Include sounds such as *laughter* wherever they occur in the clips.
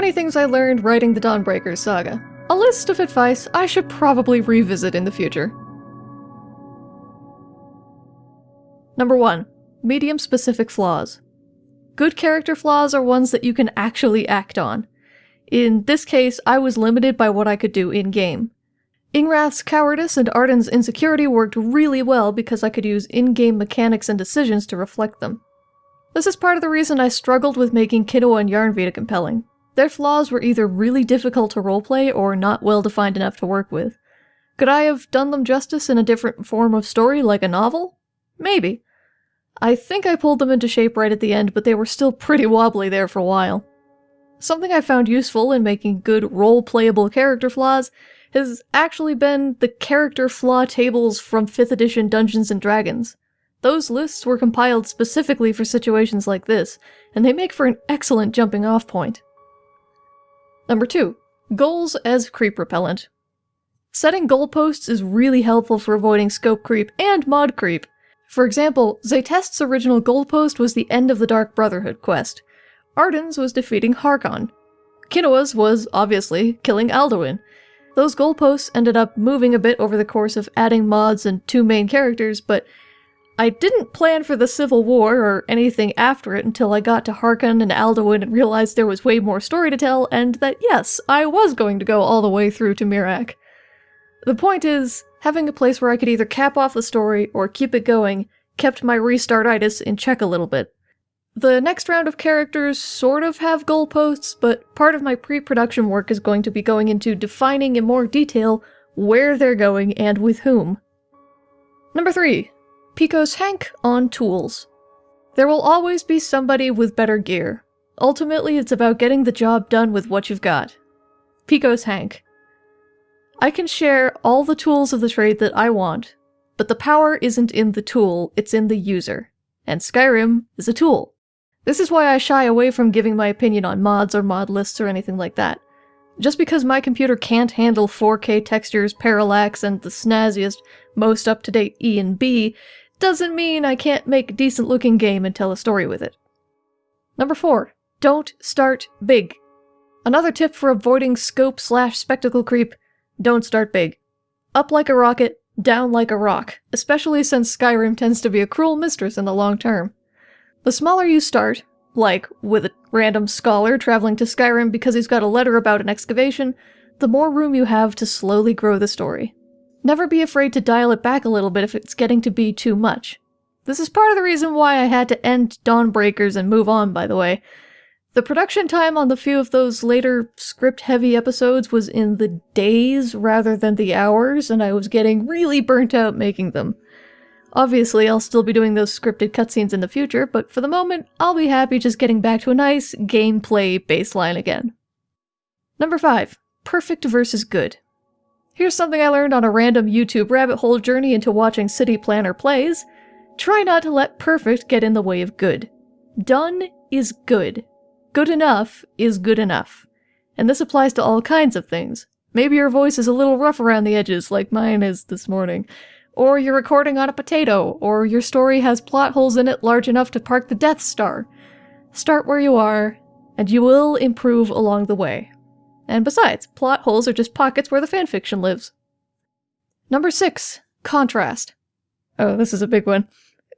20 things I learned writing the Dawnbreakers saga. A list of advice I should probably revisit in the future. Number 1. Medium specific flaws. Good character flaws are ones that you can actually act on. In this case, I was limited by what I could do in-game. Ingrath's cowardice and Arden's insecurity worked really well because I could use in-game mechanics and decisions to reflect them. This is part of the reason I struggled with making Kinoa and Yarnvita compelling. Their flaws were either really difficult to roleplay or not well defined enough to work with. Could I have done them justice in a different form of story, like a novel? Maybe. I think I pulled them into shape right at the end, but they were still pretty wobbly there for a while. Something I found useful in making good role-playable character flaws has actually been the character flaw tables from 5th edition Dungeons & Dragons. Those lists were compiled specifically for situations like this, and they make for an excellent jumping off point. Number 2. Goals as creep repellent. Setting goalposts is really helpful for avoiding scope creep and mod creep. For example, Zaytest's original goalpost was the end of the Dark Brotherhood quest. Arden's was defeating Harkon. Kinoa's was, obviously, killing Alduin, those goalposts ended up moving a bit over the course of adding mods and two main characters, but I didn't plan for the Civil War or anything after it until I got to Harkon and Alduin and realized there was way more story to tell, and that yes, I was going to go all the way through to Miraak. The point is, having a place where I could either cap off the story or keep it going kept my restartitis in check a little bit. The next round of characters sort of have goalposts, but part of my pre-production work is going to be going into defining in more detail where they're going and with whom. Number 3. Pico's Hank on tools. There will always be somebody with better gear. Ultimately, it's about getting the job done with what you've got. Pico's Hank. I can share all the tools of the trade that I want, but the power isn't in the tool, it's in the user. And Skyrim is a tool. This is why I shy away from giving my opinion on mods or mod lists or anything like that. Just because my computer can't handle 4K textures, parallax, and the snazziest, most up-to-date E and B, doesn't mean I can't make a decent looking game and tell a story with it. Number 4. Don't start big. Another tip for avoiding scope slash spectacle creep, don't start big. Up like a rocket, down like a rock, especially since Skyrim tends to be a cruel mistress in the long term. The smaller you start, like with a random scholar traveling to Skyrim because he's got a letter about an excavation, the more room you have to slowly grow the story. Never be afraid to dial it back a little bit if it's getting to be too much. This is part of the reason why I had to end Dawnbreakers and move on, by the way. The production time on the few of those later script-heavy episodes was in the days rather than the hours, and I was getting really burnt out making them. Obviously, I'll still be doing those scripted cutscenes in the future, but for the moment, I'll be happy just getting back to a nice gameplay baseline again. Number 5. Perfect versus good. Here's something I learned on a random YouTube rabbit hole journey into watching City Planner plays. Try not to let perfect get in the way of good. Done is good. Good enough is good enough. And this applies to all kinds of things. Maybe your voice is a little rough around the edges, like mine is this morning. Or you're recording on a potato, or your story has plot holes in it large enough to park the Death Star. Start where you are, and you will improve along the way. And besides, plot holes are just pockets where the fanfiction lives. Number 6. Contrast. Oh, this is a big one.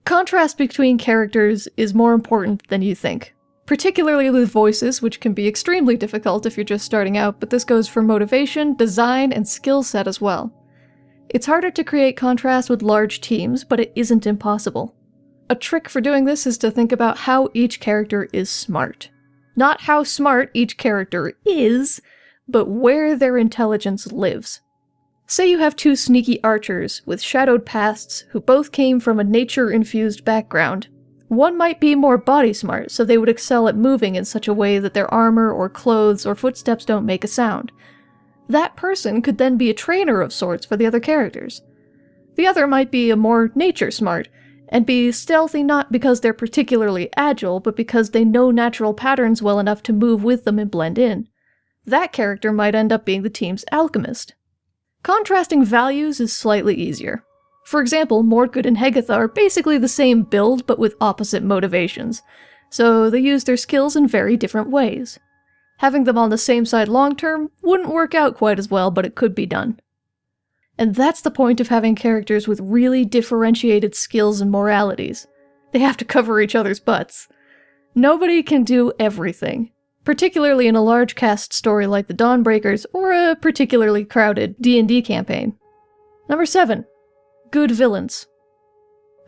Contrast between characters is more important than you think. Particularly with voices, which can be extremely difficult if you're just starting out, but this goes for motivation, design, and skill set as well. It's harder to create contrast with large teams, but it isn't impossible. A trick for doing this is to think about how each character is smart. Not how smart each character is, but where their intelligence lives. Say you have two sneaky archers with shadowed pasts who both came from a nature-infused background. One might be more body smart, so they would excel at moving in such a way that their armor or clothes or footsteps don't make a sound. That person could then be a trainer of sorts for the other characters. The other might be a more nature smart, and be stealthy not because they're particularly agile, but because they know natural patterns well enough to move with them and blend in. That character might end up being the team's alchemist. Contrasting values is slightly easier. For example, Mordgood and Hegatha are basically the same build, but with opposite motivations, so they use their skills in very different ways. Having them on the same side long term wouldn't work out quite as well, but it could be done. And that's the point of having characters with really differentiated skills and moralities. They have to cover each other's butts. Nobody can do everything, particularly in a large cast story like the Dawnbreakers or a particularly crowded D&D campaign. Number 7. Good villains.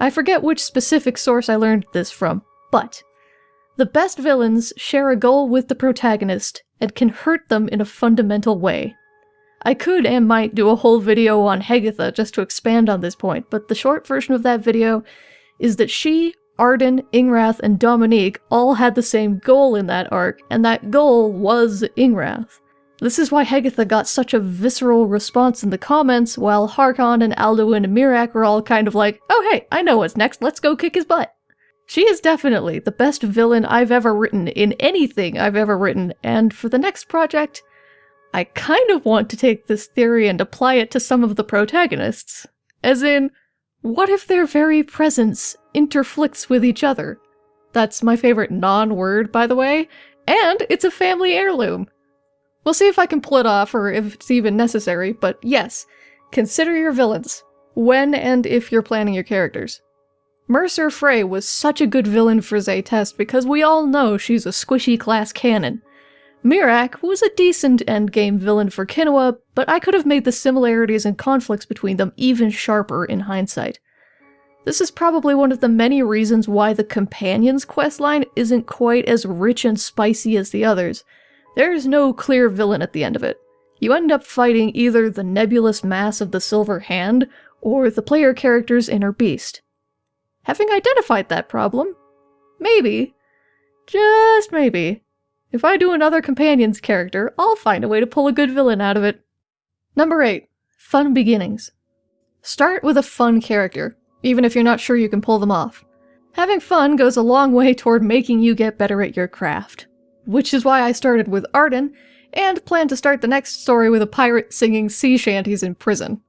I forget which specific source I learned this from, but the best villains share a goal with the protagonist and can hurt them in a fundamental way. I could and might do a whole video on Hegatha just to expand on this point, but the short version of that video is that she, Arden, Ingrath, and Dominique all had the same goal in that arc, and that goal was Ingrath. This is why Hegatha got such a visceral response in the comments, while Harkon and Alduin and Miraak were all kind of like, oh hey, I know what's next, let's go kick his butt. She is definitely the best villain I've ever written in anything I've ever written, and for the next project, I kind of want to take this theory and apply it to some of the protagonists. As in, what if their very presence interflicts with each other? That's my favorite non-word, by the way, and it's a family heirloom. We'll see if I can pull it off or if it's even necessary, but yes, consider your villains, when and if you're planning your characters. Mercer Frey was such a good villain for Zaytest because we all know she's a squishy glass cannon. Miraak was a decent endgame villain for Kinoa, but I could have made the similarities and conflicts between them even sharper in hindsight. This is probably one of the many reasons why the Companions questline isn't quite as rich and spicy as the others. There's no clear villain at the end of it. You end up fighting either the nebulous mass of the Silver Hand, or the player character's inner beast. Having identified that problem, maybe, just maybe, if I do another companion's character, I'll find a way to pull a good villain out of it. Number 8. Fun beginnings. Start with a fun character, even if you're not sure you can pull them off. Having fun goes a long way toward making you get better at your craft. Which is why I started with Arden, and plan to start the next story with a pirate singing sea shanties in prison.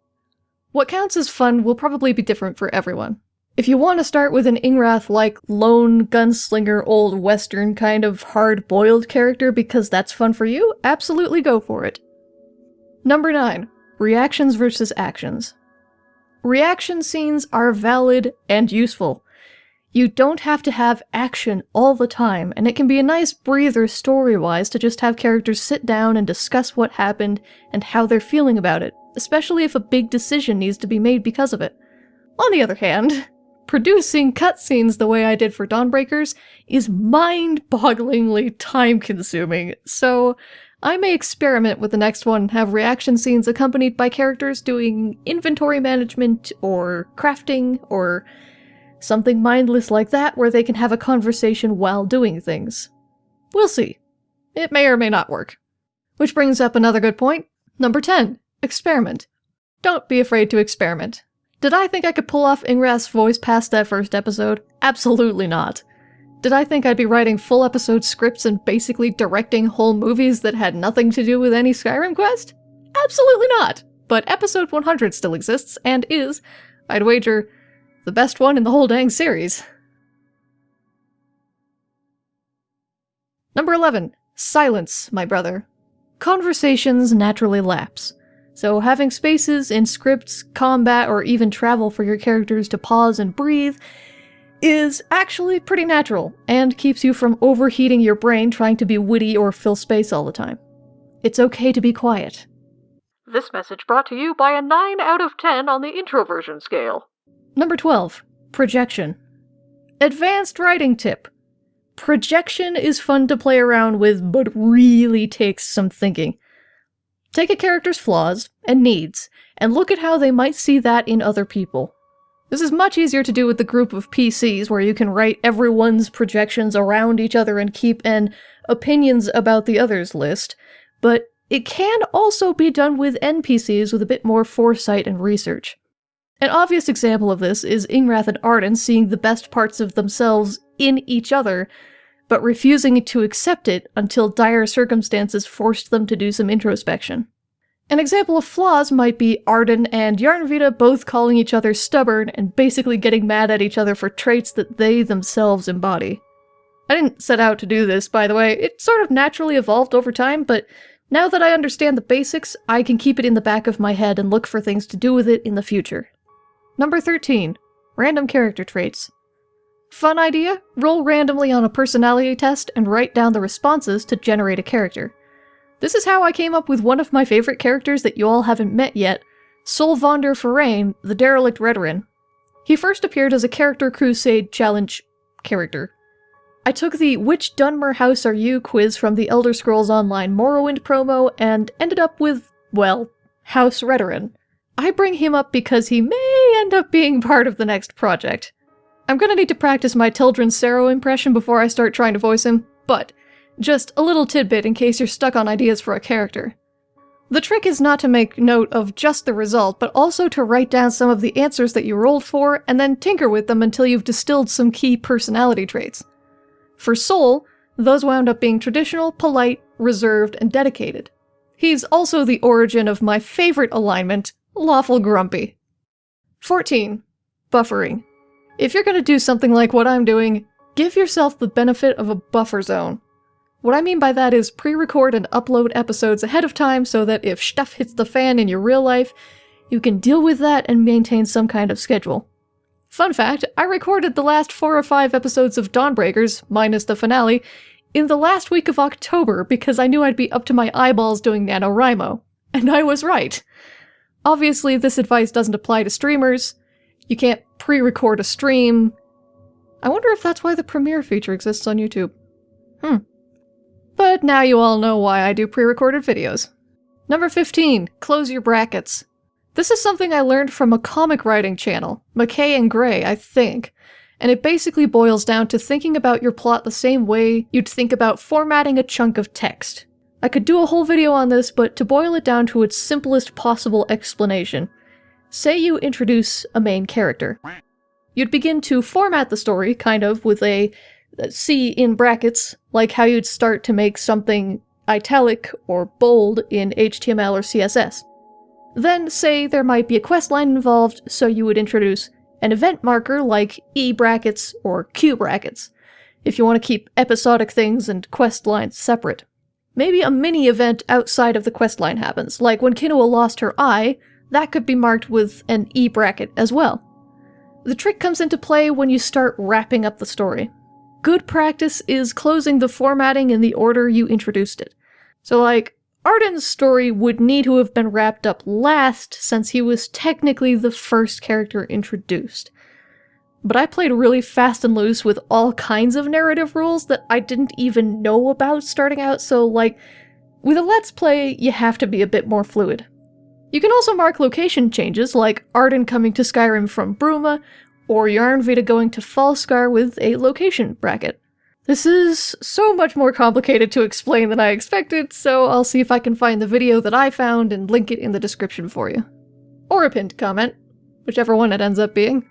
What counts as fun will probably be different for everyone. If you want to start with an Ingrath-like lone gunslinger old western kind of hard-boiled character because that's fun for you, absolutely go for it. Number 9. Reactions versus actions. Reaction scenes are valid and useful. You don't have to have action all the time, and it can be a nice breather story-wise to just have characters sit down and discuss what happened and how they're feeling about it, especially if a big decision needs to be made because of it. On the other hand, *laughs* producing cutscenes the way I did for Dawnbreakers is mind-bogglingly time-consuming, so I may experiment with the next one have reaction scenes accompanied by characters doing inventory management or crafting or something mindless like that where they can have a conversation while doing things. We'll see. It may or may not work. Which brings up another good point. Number 10. Experiment. Don't be afraid to experiment. Did I think I could pull off Ingrath's voice past that first episode? Absolutely not. Did I think I'd be writing full episode scripts and basically directing whole movies that had nothing to do with any Skyrim quest? Absolutely not! But episode 100 still exists, and is, I'd wager, the best one in the whole dang series. Number 11. Silence, my brother. Conversations naturally lapse. So having spaces in scripts, combat, or even travel for your characters to pause and breathe is actually pretty natural, and keeps you from overheating your brain trying to be witty or fill space all the time. It's okay to be quiet. This message brought to you by a 9 out of 10 on the introversion scale. Number 12. Projection. Advanced writing tip. Projection is fun to play around with, but really takes some thinking. Take a character's flaws and needs, and look at how they might see that in other people. This is much easier to do with the group of PCs, where you can write everyone's projections around each other and keep an opinions about the others list, but it can also be done with NPCs with a bit more foresight and research. An obvious example of this is Ingrath and Arden seeing the best parts of themselves in each other, but refusing to accept it until dire circumstances forced them to do some introspection. An example of flaws might be Arden and Yarnvita both calling each other stubborn and basically getting mad at each other for traits that they themselves embody. I didn't set out to do this, by the way. It sort of naturally evolved over time, but now that I understand the basics, I can keep it in the back of my head and look for things to do with it in the future. Number 13. Random character traits. Fun idea? Roll randomly on a personality test and write down the responses to generate a character. This is how I came up with one of my favorite characters that you all haven't met yet, Solvander Farain, the Derelict Redoran. He first appeared as a Character Crusade Challenge character. I took the Which Dunmer House Are You quiz from the Elder Scrolls Online Morrowind promo and ended up with, well, House Redoran. I bring him up because he may end up being part of the next project. I'm gonna need to practice my Tildren Cero impression before I start trying to voice him, but just a little tidbit in case you're stuck on ideas for a character. The trick is not to make note of just the result, but also to write down some of the answers that you rolled for and then tinker with them until you've distilled some key personality traits. For Sol, those wound up being traditional, polite, reserved, and dedicated. He's also the origin of my favorite alignment, lawful grumpy. 14. Buffering. If you're gonna do something like what I'm doing, give yourself the benefit of a buffer zone. What I mean by that is pre-record and upload episodes ahead of time so that if stuff hits the fan in your real life, you can deal with that and maintain some kind of schedule. Fun fact, I recorded the last four or five episodes of Dawnbreakers, minus the finale, in the last week of October because I knew I'd be up to my eyeballs doing NaNoWriMo. And I was right. Obviously, this advice doesn't apply to streamers. You can't pre-record a stream. I wonder if that's why the premiere feature exists on YouTube. Hmm. But now you all know why I do pre-recorded videos. Number 15. Close your brackets. This is something I learned from a comic writing channel, McKay and Gray, I think, and it basically boils down to thinking about your plot the same way you'd think about formatting a chunk of text. I could do a whole video on this, but to boil it down to its simplest possible explanation, say you introduce a main character. You'd begin to format the story, kind of, with a C in brackets, like how you'd start to make something italic or bold in HTML or CSS. Then say there might be a quest line involved, so you would introduce an event marker like E brackets or Q brackets, if you want to keep episodic things and quest lines separate. Maybe a mini event outside of the quest line happens, like when Kinoa lost her eye, that could be marked with an E bracket as well. The trick comes into play when you start wrapping up the story good practice is closing the formatting in the order you introduced it. So like, Arden's story would need to have been wrapped up last since he was technically the first character introduced. But I played really fast and loose with all kinds of narrative rules that I didn't even know about starting out, so like, with a Let's Play, you have to be a bit more fluid. You can also mark location changes, like Arden coming to Skyrim from Bruma, or Yarnvita going to Falskaar with a location bracket. This is so much more complicated to explain than I expected, so I'll see if I can find the video that I found and link it in the description for you. Or a pinned comment, whichever one it ends up being.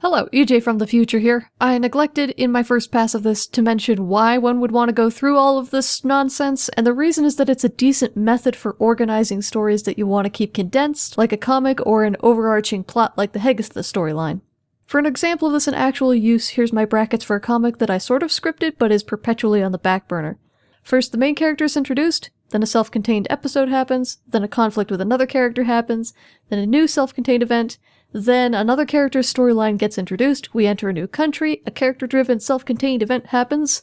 Hello, EJ from the future here. I neglected in my first pass of this to mention why one would want to go through all of this nonsense, and the reason is that it's a decent method for organizing stories that you want to keep condensed, like a comic or an overarching plot like the Hegatha storyline. For an example of this in actual use, here's my brackets for a comic that I sort of scripted but is perpetually on the back burner. First, the main character is introduced, then a self-contained episode happens, then a conflict with another character happens, then a new self-contained event, then another character's storyline gets introduced, we enter a new country, a character-driven self-contained event happens,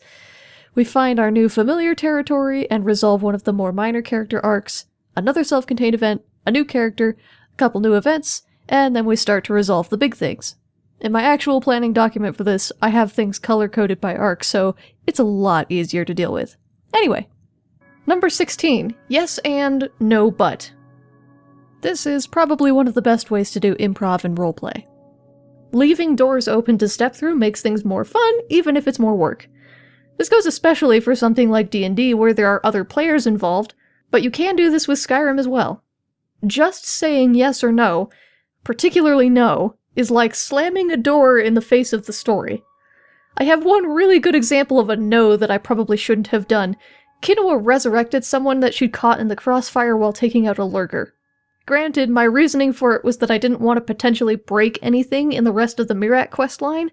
we find our new familiar territory and resolve one of the more minor character arcs, another self-contained event, a new character, a couple new events, and then we start to resolve the big things. In my actual planning document for this, I have things color-coded by arc, so it's a lot easier to deal with. Anyway. Number 16. Yes and no but. This is probably one of the best ways to do improv and roleplay. Leaving doors open to step through makes things more fun, even if it's more work. This goes especially for something like D&D where there are other players involved, but you can do this with Skyrim as well. Just saying yes or no, particularly no, is like slamming a door in the face of the story. I have one really good example of a no that I probably shouldn't have done. Kinoa resurrected someone that she'd caught in the crossfire while taking out a lurker. Granted, my reasoning for it was that I didn't want to potentially break anything in the rest of the Miraak questline,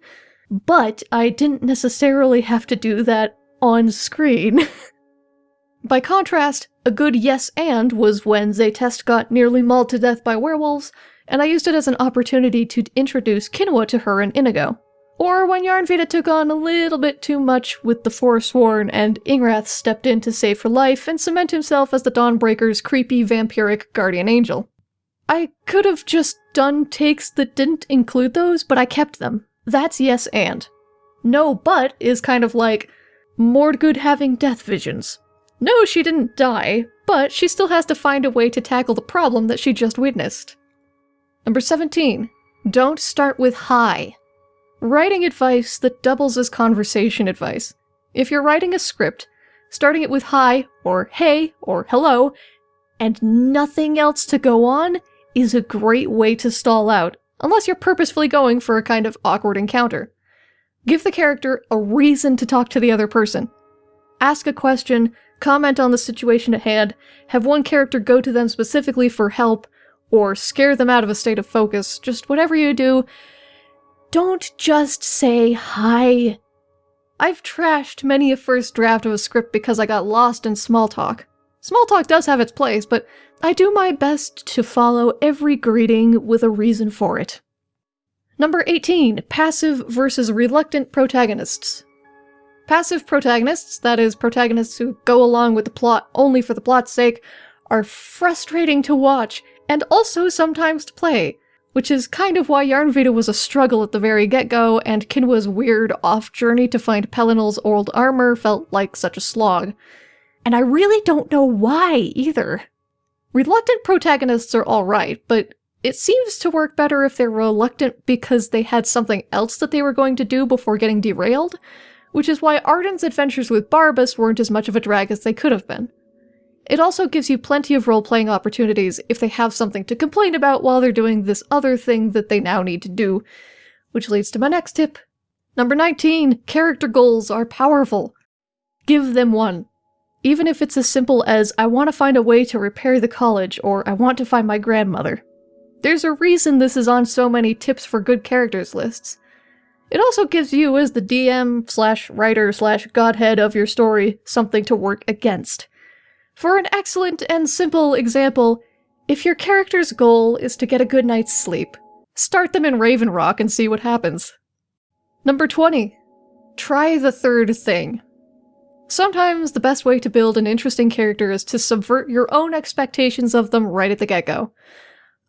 but I didn't necessarily have to do that on screen. *laughs* by contrast, a good yes and was when Zaytest got nearly mauled to death by werewolves, and I used it as an opportunity to introduce Kinoa to her and Inigo. Or when Yarnvita took on a little bit too much with the Forsworn and Ingrath stepped in to save her life and cement himself as the Dawnbreaker's creepy vampiric guardian angel. I could have just done takes that didn't include those, but I kept them. That's yes and. No but is kind of like Mordgood having death visions. No, she didn't die, but she still has to find a way to tackle the problem that she just witnessed. Number 17. Don't start with hi. Writing advice that doubles as conversation advice. If you're writing a script, starting it with hi, or hey, or hello, and nothing else to go on is a great way to stall out, unless you're purposefully going for a kind of awkward encounter. Give the character a reason to talk to the other person. Ask a question, comment on the situation at hand, have one character go to them specifically for help, or scare them out of a state of focus, just whatever you do, don't just say hi. I've trashed many a first draft of a script because I got lost in small talk. Small talk does have its place, but I do my best to follow every greeting with a reason for it. Number 18. Passive versus reluctant protagonists. Passive protagonists, that is, protagonists who go along with the plot only for the plot's sake, are frustrating to watch, and also sometimes to play which is kind of why Yarnvita was a struggle at the very get-go, and Kinoa's weird off-journey to find Pelinal's old armor felt like such a slog. And I really don't know why, either. Reluctant protagonists are alright, but it seems to work better if they're reluctant because they had something else that they were going to do before getting derailed, which is why Arden's adventures with Barbas weren't as much of a drag as they could have been. It also gives you plenty of role-playing opportunities if they have something to complain about while they're doing this other thing that they now need to do. Which leads to my next tip. Number 19. Character goals are powerful. Give them one. Even if it's as simple as, I want to find a way to repair the college, or I want to find my grandmother. There's a reason this is on so many tips for good characters lists. It also gives you, as the DM slash writer slash godhead of your story, something to work against. For an excellent and simple example, if your character's goal is to get a good night's sleep, start them in Raven Rock and see what happens. Number 20. Try the third thing. Sometimes the best way to build an interesting character is to subvert your own expectations of them right at the get-go.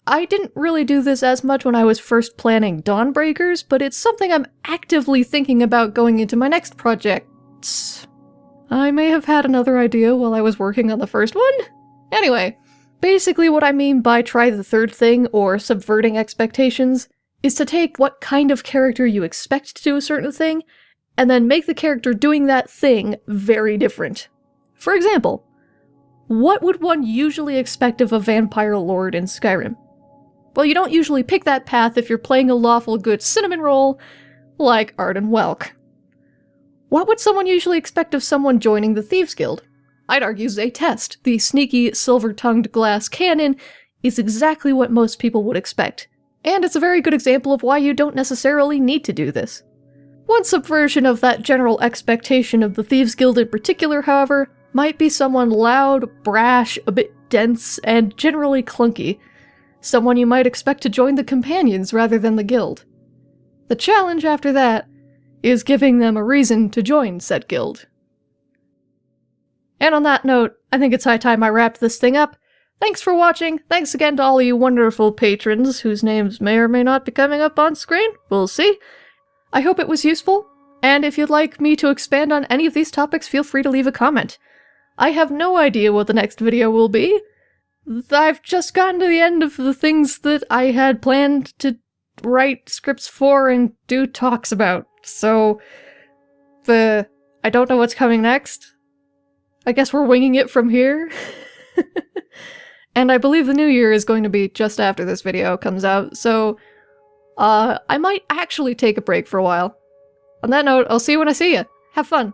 I didn't really do this as much when I was first planning Dawnbreakers, but it's something I'm actively thinking about going into my next projects. I may have had another idea while I was working on the first one? Anyway, basically what I mean by try the third thing, or subverting expectations, is to take what kind of character you expect to do a certain thing, and then make the character doing that thing very different. For example, what would one usually expect of a vampire lord in Skyrim? Well, you don't usually pick that path if you're playing a lawful good cinnamon roll, like Arden Welk. What would someone usually expect of someone joining the Thieves Guild? I'd argue Zaytest, the sneaky, silver-tongued glass cannon, is exactly what most people would expect. And it's a very good example of why you don't necessarily need to do this. One subversion of that general expectation of the Thieves Guild in particular, however, might be someone loud, brash, a bit dense, and generally clunky. Someone you might expect to join the Companions rather than the Guild. The challenge after that is giving them a reason to join said guild. And on that note, I think it's high time I wrapped this thing up. Thanks for watching, thanks again to all you wonderful patrons whose names may or may not be coming up on screen, we'll see. I hope it was useful, and if you'd like me to expand on any of these topics, feel free to leave a comment. I have no idea what the next video will be. I've just gotten to the end of the things that I had planned to write scripts for and do talks about. So, the... I don't know what's coming next. I guess we're winging it from here. *laughs* and I believe the new year is going to be just after this video comes out, so... Uh, I might actually take a break for a while. On that note, I'll see you when I see you. Have fun.